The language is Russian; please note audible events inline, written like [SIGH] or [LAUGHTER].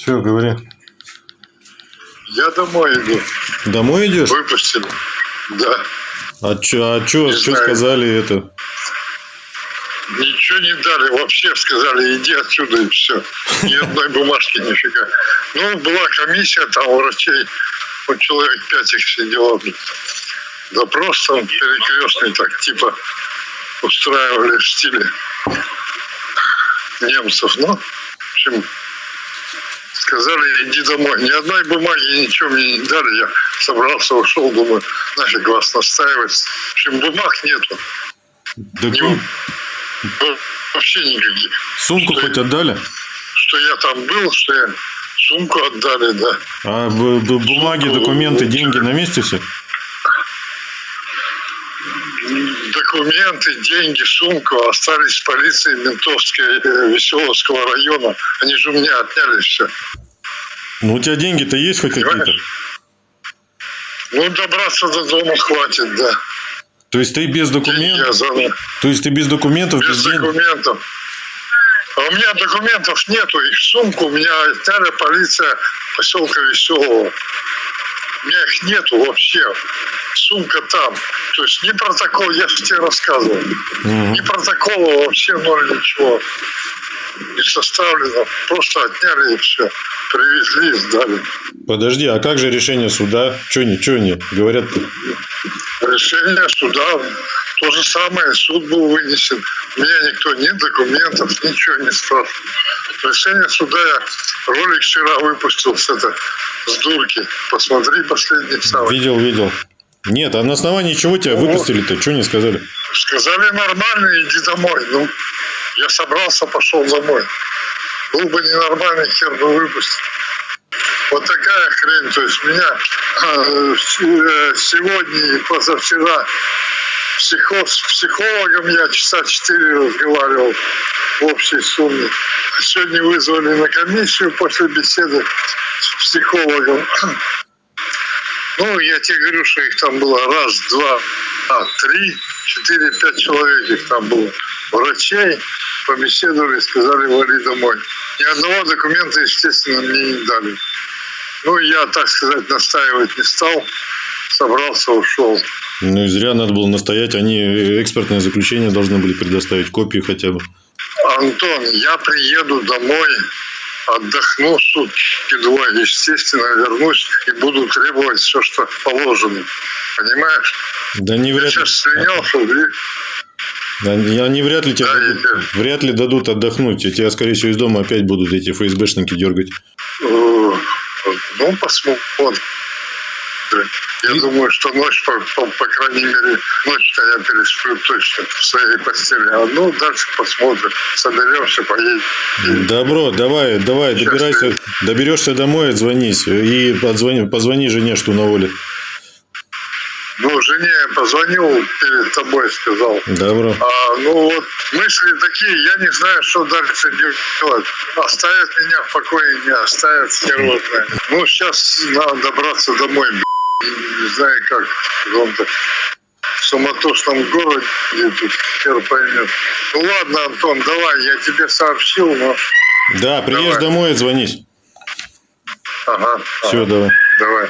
Все, говори. Я домой иду. Домой идешь? Выпустили. Да. А чё, а чё, чё сказали это? Ничего не дали. Вообще сказали, иди отсюда и все. Ни одной бумажки, нифига. Ну, была комиссия там у врачей. Вот человек пять их сидело. Допрос там перекрестный, так типа устраивали в стиле немцев. Ну, в общем, сказали, иди домой. Ни одной бумаги, ничего мне не дали. Я собрался, ушел, думаю, нафиг вас настаивать. В общем, бумаг нету. Доку- Ну, Вообще никаких. Сумку Что хоть отдали? Что я там был, что я сумку отдали, да. А бумаги, Сумку документы, деньги на месте все? Документы, деньги, сумку остались в полиции ментовской э, Веселовского района. Они же у меня отняли все. Ну, у тебя деньги-то есть хоть какие-то? Ну, добраться до дома хватит, да. То есть ты без Деньги документов? занял. То есть ты без документов, без, Без денег? документов. А у меня документов нету. Их сумку у меня отняли полиция поселка Веселого. У меня их нету вообще. Сумка там. То есть ни протокол, я же тебе рассказывал. Мгм. Ни протокола вообще ноль ничего. Не составлено. Просто отняли и все. Привезли и сдали. Подожди, а как же решение суда? Че не, че не? Говорят, Решение суда то же самое. Суд был вынесен. У меня никто, ни документов, ничего не спрашивал. Решение суда я ролик вчера выпустил с, это, с дурки. Посмотри последний самый. видел, видел. Нет, а на основании чего тебя выпустили-то? Что не сказали? Сказали нормально, иди домой. Ну, я собрался, пошел домой. Был бы ненормальный, хер бы выпустил. Вот такая хрень. То есть меня э, э, сегодня и позавчера психо- с психологом я часа четыре разговаривал в общей сумме. Сегодня вызвали на комиссию после беседы с психологом. [CLEARS THROAT] Ну, я тебе говорю, что их там было раз, два, а, три, четыре, пять человек их там было. Врачей побеседовали, сказали, вали домой. Ни одного документа, естественно, мне не дали. Ну, я, так сказать, настаивать не стал. Собрался, ушел. Ну и зря надо было настоять. Они э, экспертное заключение должны были предоставить, копию хотя бы. Антон, я приеду домой, отдохну сутки двое, естественно, вернусь и буду требовать все, что положено. Понимаешь? Да не Я вряд ли. сейчас слинял, что? Они, вряд ли тебе Да, дадут, я- вряд ли дадут отдохнуть. И тебя, скорее всего, из дома опять будут эти ФСБшники дергать. Ну, посмотрим. Я И- думаю, что ночь, по, по, по крайней мере, ночь-то я пересплю точно в своей постели. А ну, дальше посмотрим. Соберемся, поедем. Добро, давай, давай, Сейчас добирайся, доберешься домой, отзвонись. И подзвони, позвони жене, что на воле. Ну, жене я позвонил перед тобой, сказал. Добро. А, ну вот мысли такие, я не знаю, что дальше делать. Оставят меня в покое, не оставят сиротные. [LAUGHS] Ну, сейчас надо добраться домой, блин. Не знаю как. В суматошном городе тут хер поймет. Ну ладно, Антон, давай, я тебе сообщил, но... Да, приедешь Давай. домой, отзвонись. Ага, Все, ага, давай. давай.